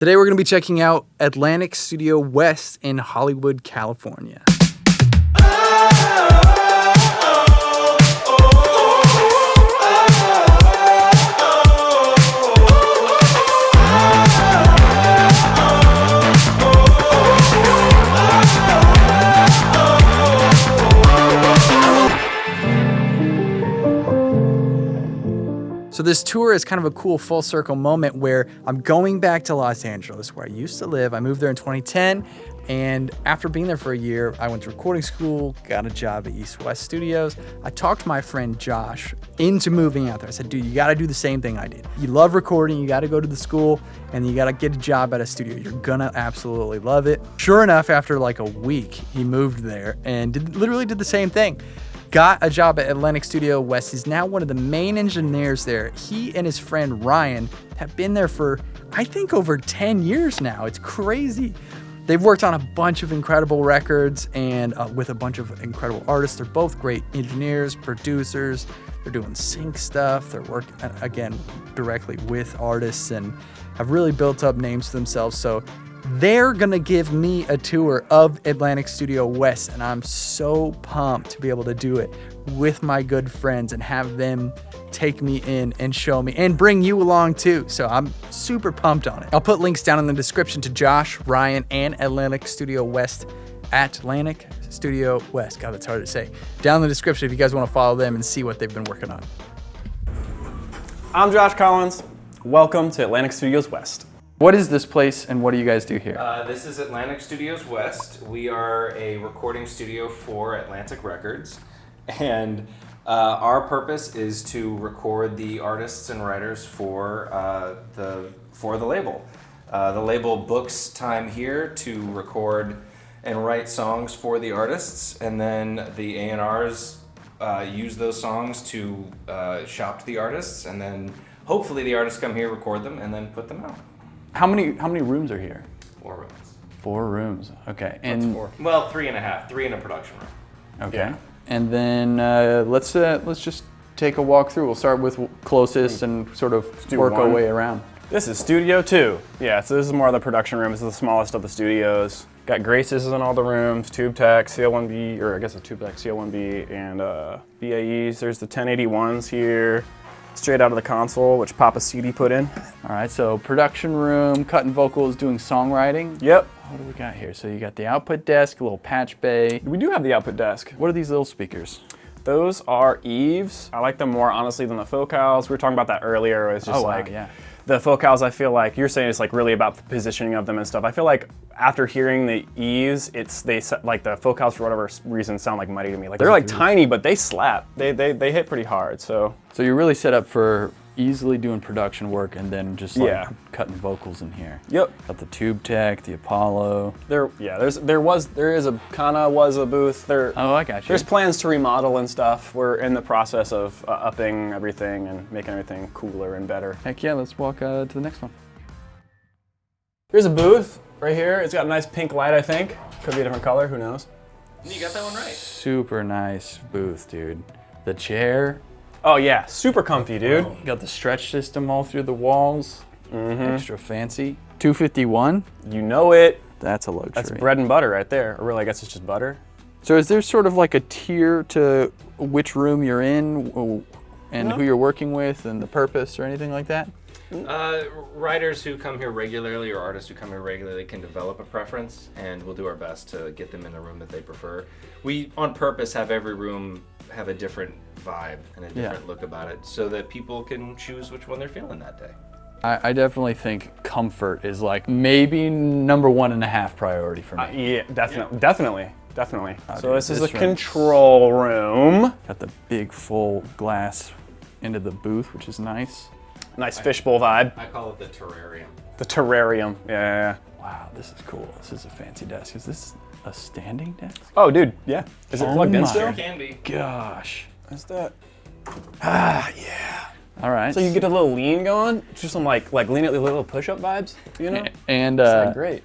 Today we're going to be checking out Atlantic Studio West in Hollywood, California. So this tour is kind of a cool full circle moment where I'm going back to Los Angeles where I used to live. I moved there in 2010 and after being there for a year, I went to recording school, got a job at East West Studios. I talked my friend Josh into moving out there. I said, dude, you gotta do the same thing I did. You love recording, you gotta go to the school, and you gotta get a job at a studio. You're gonna absolutely love it. Sure enough, after like a week, he moved there and did, literally did the same thing got a job at Atlantic Studio West. He's now one of the main engineers there. He and his friend Ryan have been there for, I think, over 10 years now. It's crazy. They've worked on a bunch of incredible records and uh, with a bunch of incredible artists. They're both great engineers, producers. They're doing sync stuff. They're working, again, directly with artists and have really built up names for themselves. So they're gonna give me a tour of Atlantic Studio West, and I'm so pumped to be able to do it with my good friends and have them take me in and show me and bring you along too. So I'm super pumped on it. I'll put links down in the description to Josh, Ryan, and Atlantic Studio West Atlantic Studio West. God, that's hard to say. Down in the description if you guys want to follow them and see what they've been working on. I'm Josh Collins. Welcome to Atlantic Studios West. What is this place and what do you guys do here? Uh, this is Atlantic Studios West. We are a recording studio for Atlantic Records. And uh, our purpose is to record the artists and writers for, uh, the, for the label. Uh, the label books time here to record and write songs for the artists. And then the A&Rs uh, use those songs to uh, shop to the artists. And then hopefully the artists come here, record them, and then put them out. How many how many rooms are here? Four rooms. Four rooms. Okay. And That's four. Well, three and a half. Three in a production room. Okay. Yeah. And then uh, let's uh, let's just take a walk through. We'll start with closest and sort of work one. our way around. This is Studio 2. Yeah, so this is more of the production room. This is the smallest of the studios. Got Graces in all the rooms, Tube Tech, CL1B, or I guess a Tube Tech, CL1B, and uh, BAEs. There's the 1081s here straight out of the console, which Papa CD put in. All right, so production room, cutting vocals, doing songwriting. Yep. What do we got here? So you got the output desk, a little patch bay. We do have the output desk. What are these little speakers? Those are Eves. I like them more honestly than the Focals. We were talking about that earlier. It's oh, just oh, wow, like yeah the Focals, I feel like you're saying it's like really about the positioning of them and stuff. I feel like after hearing the E's, it's they like the Focals for whatever reason sound like mighty to me. Like they're like tiny, but they slap. They they they hit pretty hard. So so you're really set up for easily doing production work and then just like yeah. cutting vocals in here. Yep. Got the Tube Tech, the Apollo. There, yeah. There's there was there is a kinda was a booth. There. Oh, I got you. There's plans to remodel and stuff. We're in the process of uh, upping everything and making everything cooler and better. Heck yeah! Let's walk uh, to the next one. Here's a booth right here. It's got a nice pink light. I think could be a different color. Who knows? You got that one right. Super nice booth, dude. The chair Oh yeah, super comfy, dude. Oh, got the stretch system all through the walls. Mm -hmm. Extra fancy. 251. You know it. That's a luxury. That's bread and butter right there. Or really, I guess it's just butter. So is there sort of like a tier to which room you're in and no. who you're working with and the purpose or anything like that? Uh, writers who come here regularly or artists who come here regularly can develop a preference and we'll do our best to get them in the room that they prefer. We, on purpose, have every room have a different vibe and a different yeah. look about it so that people can choose which one they're feeling that day. I, I definitely think comfort is like maybe number one and a half priority for me. Uh, yeah, definitely, yeah. definitely, definitely. Oh, so dude, this, is a control room. Got the big full glass into the booth, which is nice. Nice fishbowl vibe. I call it the terrarium. The terrarium, yeah. Wow, this is cool. This is a fancy desk. Is this a standing desk? Oh, dude, yeah. Is it oh plugged in still? It can be. Gosh. What's that? Ah, yeah. All right. So you get a little lean going, just some like like lean at little push-up vibes, you know? And uh, like great.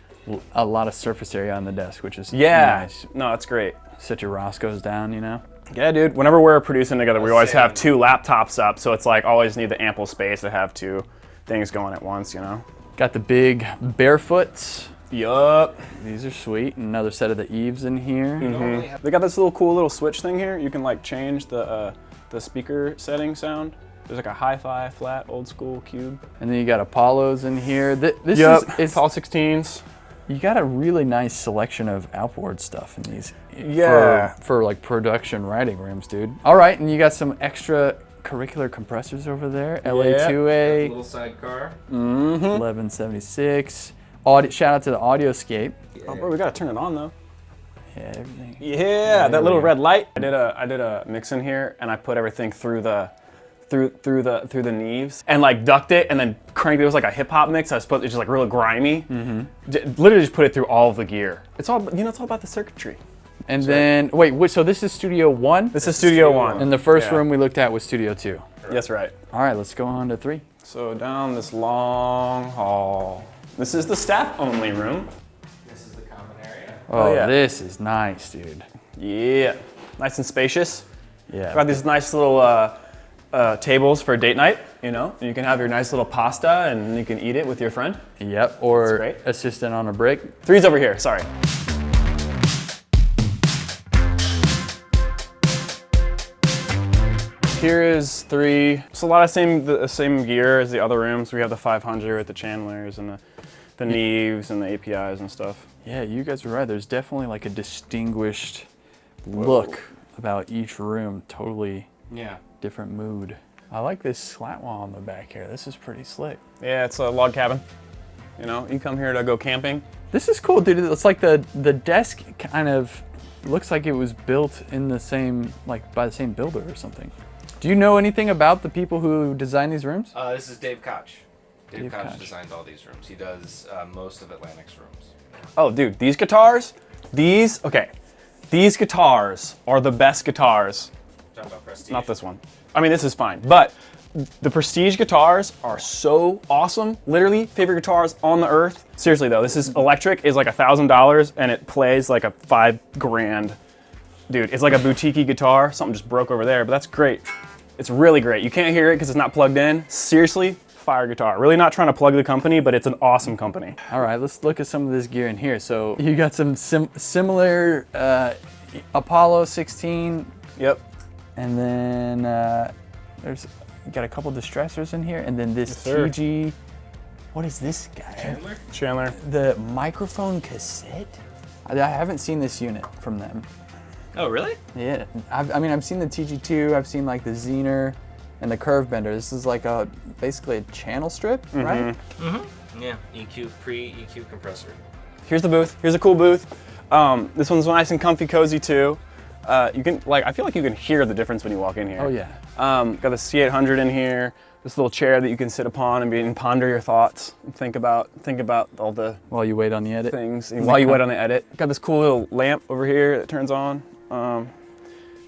A lot of surface area on the desk, which is yeah. nice. No, that's great. Set your Roscoe's down, you know? Yeah, dude. Whenever we're producing together, we always have two laptops up, so it's like always need the ample space to have two things going at once, you know? Got the big barefoots. Yup. These are sweet. Another set of the Eves in here. Mm -hmm. They got this little cool little switch thing here. You can like change the uh, the speaker setting sound. There's like a hi-fi, flat, old school cube. And then you got Apollos in here. This yep. is it's all 16s. You got a really nice selection of outboard stuff in these. Yeah. For, for like production riding rooms, dude. All right, and you got some extra curricular compressors over there. LA2A. Little sidecar. Mm -hmm. 1176. Audio, shout out to the Audioscape. Yeah. Oh, bro, we gotta turn it on though. Yeah, everything. Yeah, yeah that little red light. I did a I did a mix in here, and I put everything through the through through the through the Neves and like ducked it and then cranked it. It was like a hip hop mix. I was supposed it's just like really grimy. Mm -hmm. literally just put it through all of the gear. It's all you know. It's all about the circuitry. And so, then wait, wait, so this is Studio One. This is Studio, Studio One. And the first yeah. room we looked at was Studio Two. Yes, right. All right, let's go on to three. So down this long hall. This is the staff only room. This is the common area. Oh, oh yeah. this is nice, dude. Yeah, nice and spacious. Yeah. Got these nice little uh, uh, tables for date night, you know. You can have your nice little pasta and you can eat it with your friend. Yep, or assistant on a break. Three's over here, sorry. Here is three. It's a lot of same the same gear as the other rooms. We have the 500 with the channelers and the the Neves and the APIs and stuff. Yeah, you guys are right. There's definitely like a distinguished Whoa. look about each room. Totally yeah. Different mood. I like this slat wall on the back here. This is pretty slick. Yeah, it's a log cabin. You know, you come here to go camping. This is cool, dude. It's like the the desk kind of looks like it was built in the same like by the same builder or something. Do you know anything about the people who designed these rooms? Uh, this is Dave Koch. Dave, Dave Koch, Koch designed all these rooms. He does uh, most of Atlantic's rooms. Oh, dude, these guitars, these, okay, these guitars are the best guitars. Talking about Prestige. Not this one. I mean, this is fine, but the Prestige guitars are so awesome. Literally, favorite guitars on the earth. Seriously though, this is electric, is like a thousand dollars, and it plays like a five grand. Dude, it's like a boutique guitar. Something just broke over there, but that's great. It's really great. You can't hear it because it's not plugged in. Seriously, fire guitar. Really not trying to plug the company, but it's an awesome company. All right, let's look at some of this gear in here. So you got some sim similar uh, Apollo 16. Yep. And then uh, there's got a couple distressors in here, and then this yes, TG. What is this guy? Chandler. Chandler. The microphone cassette. I haven't seen this unit from them. Oh, really? Yeah. I've, i mean, I've seen the TG2, I've seen like the Zener and the Curve Bender. This is like a basically a channel strip, mm -hmm. right? Mm-hmm. Yeah, EQ, pre-EQ compressor. Here's the booth. Here's a cool booth. Um, this one's nice and comfy, cozy too. Uh, you can, like, I feel like you can hear the difference when you walk in here. Oh yeah. Um, got the C800 in here. This little chair that you can sit upon and, be, and ponder your thoughts and think about, think about all the while you wait on the edit things. While you wait on the edit. Got this cool little lamp over here that turns on. Um,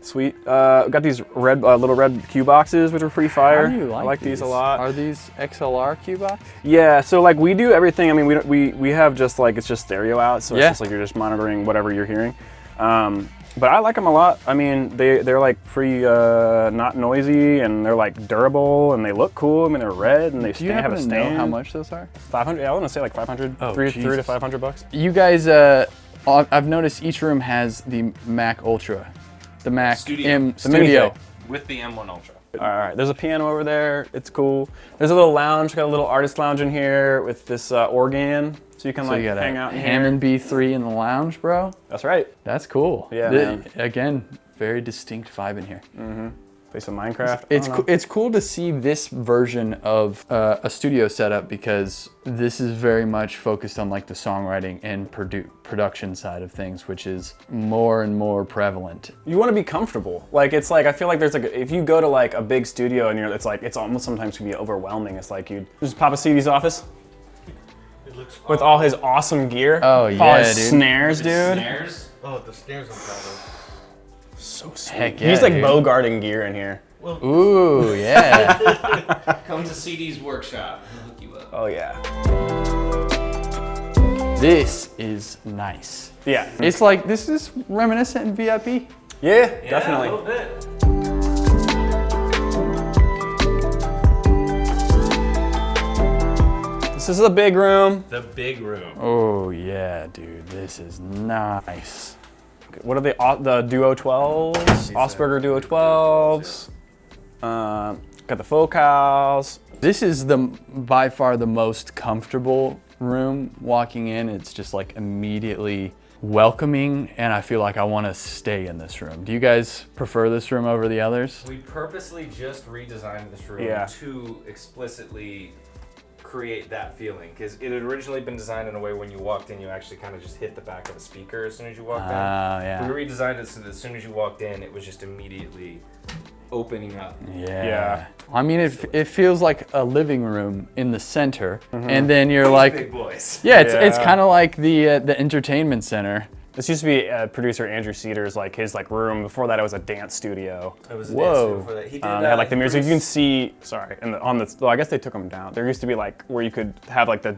sweet. Uh, got these red uh, little red cue boxes, which are pretty fire. Like I like these? these? a lot. Are these XLR cue box? Yeah. So like we do everything. I mean, we we we have just like it's just stereo out, so yeah. it's just like you're just monitoring whatever you're hearing. Um, but I like them a lot. I mean, they they're like pretty uh, not noisy and they're like durable and they look cool. I mean, they're red and they do you have a stand. Know how much those are? 500. Yeah, I want to say like 500. Oh, three, three to 500 bucks. You guys. Uh, I've noticed each room has the Mac Ultra, the Mac Studio. M the Studio. With the M1 Ultra. All right, there's a piano over there. It's cool. There's a little lounge. Got a little artist lounge in here with this uh, organ, so you can so like you hang out in Hammond B3 in the lounge, bro. That's right. That's cool. Yeah. The, again, very distinct vibe in here. Mm-hmm play some Minecraft. It's co it's cool to see this version of uh, a studio setup because this is very much focused on like the songwriting and produ production side of things, which is more and more prevalent. You want to be comfortable. Like it's like I feel like there's like if you go to like a big studio and you're it's like it's almost sometimes can be overwhelming. It's like you just Papa CD's office. With all his awesome gear. Oh yeah, all his dude. snares, dude. Snares? Oh, the snares on top so sweet. Heck yeah, He's like dude. Bogarting gear in here. Well, Ooh, yeah. Come to CD's workshop. hook you up. Oh, yeah. This is nice. Yeah. It's like, this is reminiscent in VIP. Yeah, yeah definitely. This is a big room. The big room. Oh yeah, dude, this is nice. What are the the Duo 12s? Augspurger Duo 12s. Uh, got the focals. This is the by far the most comfortable room walking in. It's just like immediately welcoming and I feel like I want to stay in this room. Do you guys prefer this room over the others? We purposely just redesigned this room Yeah. to explicitly create that feeling because it had originally been designed in a way when you walked in you actually kind of just hit the back of the speaker as soon as you walked Ah, in. yeah. We redesigned it so that as soon as you walked in it was just immediately opening up. Yeah. Yeah. I mean, it, it feels like a living room in the center, and then you're like, big boys. yeah, it's, it's kind of like the uh, the entertainment center. This used to be uh, producer Andrew Cedars like his like room. Before that, it was a dance studio. It was a Whoa. dancer before that. He did, Um, they uh, had like the he music. You can see. Sorry, and the, on the. Well, I guess they took them down. There used to be like where you could have like the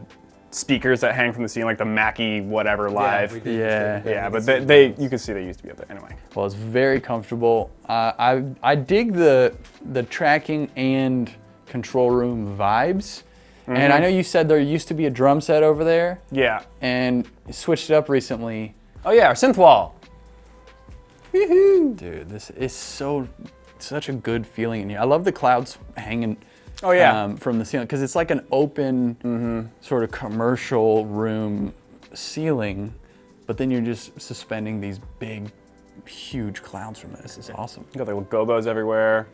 speakers that hang from the ceiling, like the Mackie whatever live. we did- Yeah. Yeah, but they, they you can see they used to be up there anyway. Well, it's very comfortable. Uh, I I dig the the tracking and control room vibes. And I know you said there used to be a drum set over there, Yeah. and switched it up recently. Oh yeah, our synth wall. Dude, this is so such a good feeling in here. I love the clouds hanging. Oh, yeah. um, from the ceiling because it's like an open sort of commercial room ceiling, but then you're just suspending these big, huge clouds from it. This is awesome. You got the little gobos everywhere.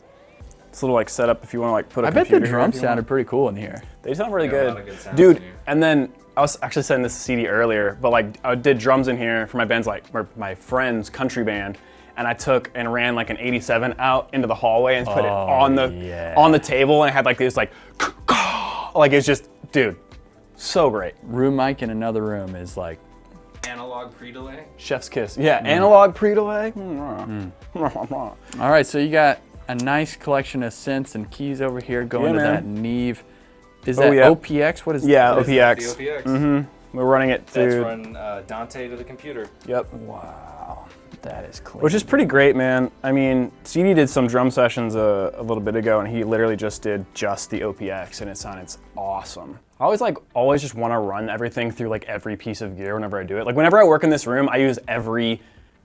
It's a little like setup if you want to like put a I bet the drums if you want. sounded pretty cool in here. They sound really Yeah, a good. lot of good Dude, in here. and then I was actually sending this CD earlier, but like I did drums in here for my band's like or my friend's country band, and I took and ran like an 87 out into the hallway and put it Oh, on the yeah. on the table and it had like this like like it's just dude, so great. Room mic in another room is like analog pre-delay. Chef's kiss. Yeah, Mm. analog pre-delay. Mm. All right, so you got a nice collection of synths and keys over here going Yeah, to man. that Neve. Is Oh, that yeah. OPX? What is Yeah, that? Is that OPX. The OPX. Mm-hmm. We're running it through. That's through. run uh, Dante to the computer. Yep. Wow, that is clean. Which is pretty great, man. I mean, CD did some drum sessions a, a little bit ago, and he literally just did just the OPX, and it sounded awesome. I always like always just want to run everything through like every piece of gear whenever I do it. Like whenever I work in this room, I use every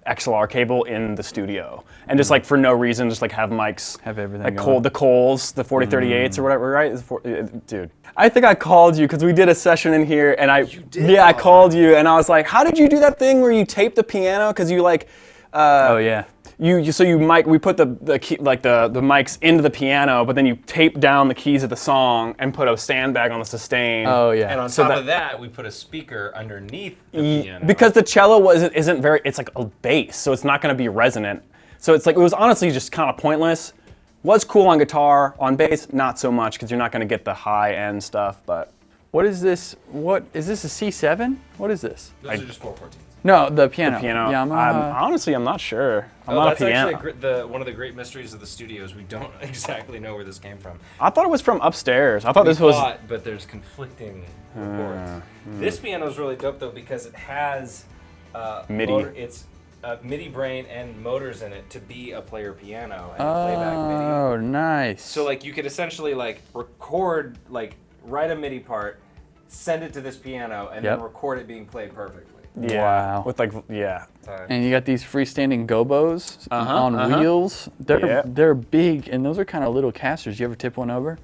XLR cable in the studio, and just like for no reason, just like have mics Have everything like going. Cole, the Coles, the 4038s or whatever, right? Is it four- uh, Dude, I think I called you because we did a session in here, and I did yeah, I called you, and I was like, how did you do that thing where you tape the piano because you like. Uh, oh yeah. You, you so you mic we put the the key, like the the mics into the piano, but then you tape down the keys of the song and put a sandbag on the sustain. Oh yeah. And on So top that- of that, we put a speaker underneath the Ye- piano. because the cello wasn't isn't very it's like a bass, so it's not going to be resonant. So it's like it was honestly just kind of pointless. Was cool on guitar, on bass not so much because you're not going to get the high end stuff. But What is this? What is this? A C7? What is this? those are just 414s. No, the piano. piano, Yamaha. I'm, honestly I'm not sure. I'm Oh, not that's a piano. actually a gr- the one of the great mysteries of the studios. We don't exactly know where this came from. I thought it was from upstairs. I thought We this was thought, but there's conflicting reports. This piano is really dope though because it has uh, MIDI. motor- it's uh, MIDI brain and motors in it to be a player piano and a playback MIDI. Oh, nice. So like you could essentially like record like write a MIDI part, send it to this piano, and Yep. then record it being played perfectly. Yeah Wow. with like yeah. And you got these freestanding gobos Uh-huh, on uh-huh. wheels. They're Yeah. they're big, and those are kind of little casters. You ever tip one over?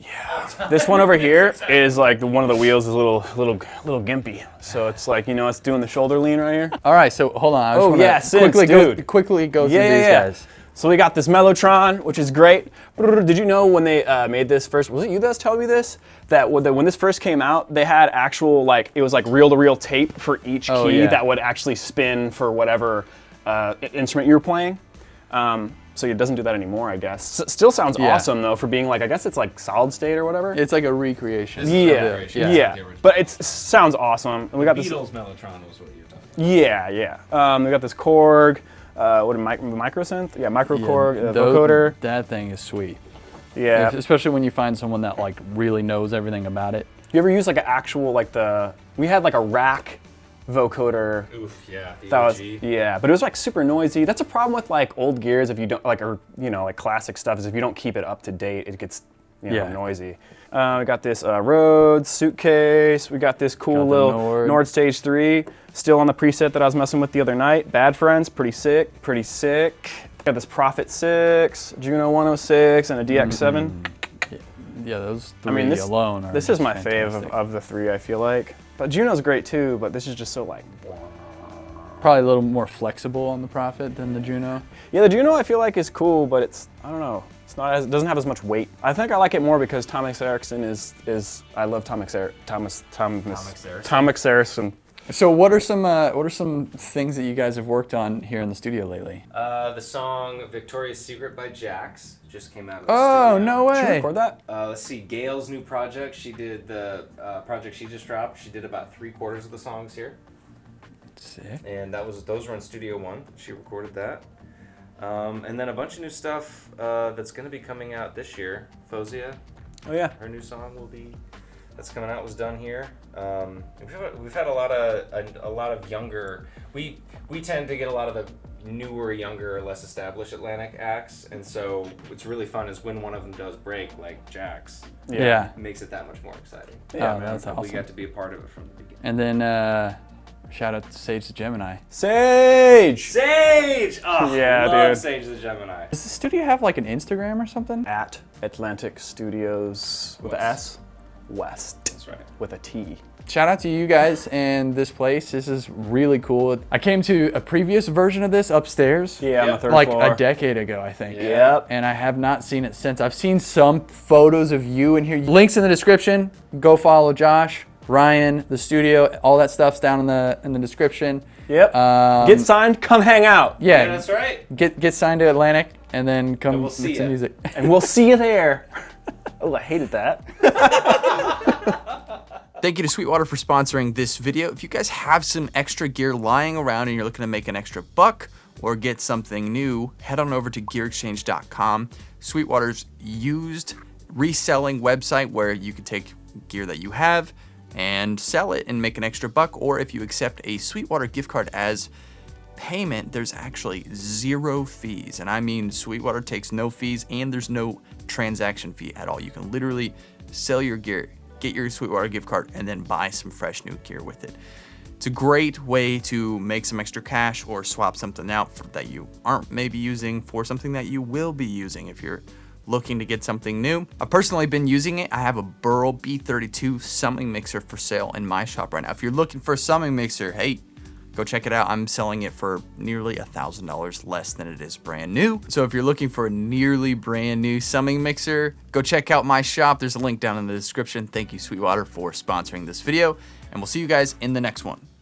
Yeah. This one over here is like the, one of the wheels is a little little little gimpy. So it's like you know it's doing the shoulder lean right here. All right, so hold on. I just Oh, wanna yeah, synths, quickly go dude. quickly go through Yeah, yeah, these yeah. guys. So we got this Mellotron, which is great. Did you know when they uh, made this first? Was it you that's telling me this? That when, this first came out, they had actual like it was like reel-to-reel tape for each Oh, key yeah. that would actually spin for whatever uh, instrument you were playing. Um, so it doesn't do that anymore, I guess. S- still sounds Yeah. awesome though for being like I guess it's like solid state or whatever. It's like a recreation. This is yeah, a yeah, recreation, it's not the original. But it sounds awesome. And we got this. Beatles Mellotron was what you're talking. Yeah, yeah. Um, we got this Korg. Uh, what a mic- microsynth? Yeah, micro Korg uh, Tho- vocoder. That thing is sweet. Yeah. Especially when you find someone that like really knows everything about it. You ever use like an actual like the? We had like a rack vocoder. Oof, yeah. The That was yeah, but it was like super noisy. That's a problem with like old gears if you don't like or you know like classic stuff is if you don't keep it up to date, it gets you know, yeah. noisy. Uh, we got this uh, Rhodes suitcase. We got this cool got little Nord. Nord Stage 3. Still on the preset that I was messing with the other night. Bad Friends, pretty sick, pretty sick. Got this Prophet 6, Juno 106, and a DX7. Mm -hmm. Yeah, those three I mean, this, alone This is my fave of, of, the three, I feel like. But Juno's great too, but this is just so like... Probably a little more flexible on the Prophet than the Juno. Yeah, the Juno I feel like is cool, but it's, I don't know. It's not as, it doesn't have as much weight. I think I like it more because Thomas Erickson is, is I love Thomas, er, Thomas, Thomas, Thomas Erickson. Thomas Erickson. So what are some uh, what are some things that you guys have worked on here in the studio lately? Uh, the song "Victoria's Secret" by Jax just came out. oh no way! Did you record that? Uh, let's see. Gayle's new project. She did the uh, project she just dropped. She did about three quarters of the songs here. Sick. And that was those were in Studio One. She recorded that. Um, and then a bunch of new stuff uh, that's going to be coming out this year. Fozia. Oh yeah. Her new song will be that's coming out was done here. Um, we've, we've, had a lot of a, a, lot of younger. We we tend to get a lot of the newer, younger, less established Atlantic acts, and so what's really fun is when one of them does break, like Jax. Yeah, yeah. makes it that much more exciting. Yeah, oh, that's awesome. We got to be a part of it from the beginning. And then. Uh, Shout out to Sage the Gemini. Sage! Sage! Oh, yeah, love dude. Sage the Gemini. Does the studio have like an Instagram or something? At Atlantic Studios with West. an S. West. That's right. With a T. Shout out to you guys and this place. This is really cool. I came to a previous version of this upstairs. Yeah, yep. on the third like floor. a decade ago, I think. Yep. And I have not seen it since. I've seen some photos of you in here. Links in the description. Go follow Josh. Ryan, the studio, all that stuff's down in the in the description. Yep. Um, get signed, come hang out. Yeah, yeah, that's right. Get get signed to Atlantic and then come and we'll make some music. and we'll see you there. oh, I hated that. Thank you to Sweetwater for sponsoring this video. If you guys have some extra gear lying around and you're looking to make an extra buck or get something new, head on over to gearexchange.com. Sweetwater's used reselling website where you can take gear that you have and sell it and make an extra buck. Or if you accept a Sweetwater gift card as payment, there's actually zero fees. And I mean, Sweetwater takes no fees and there's no transaction fee at all. You can literally sell your gear, get your Sweetwater gift card, and then buy some fresh new gear with it. It's a great way to make some extra cash or swap something out that you aren't maybe using for something that you will be using if you're looking to get something new. I've personally been using it. I have a Burl B32 summing mixer for sale in my shop right now. If you're looking for a summing mixer, hey, go check it out. I'm selling it for nearly a $1,000 less than it is brand new. So if you're looking for a nearly brand new summing mixer, go check out my shop. There's a link down in the description. Thank you, Sweetwater, for sponsoring this video, and we'll see you guys in the next one.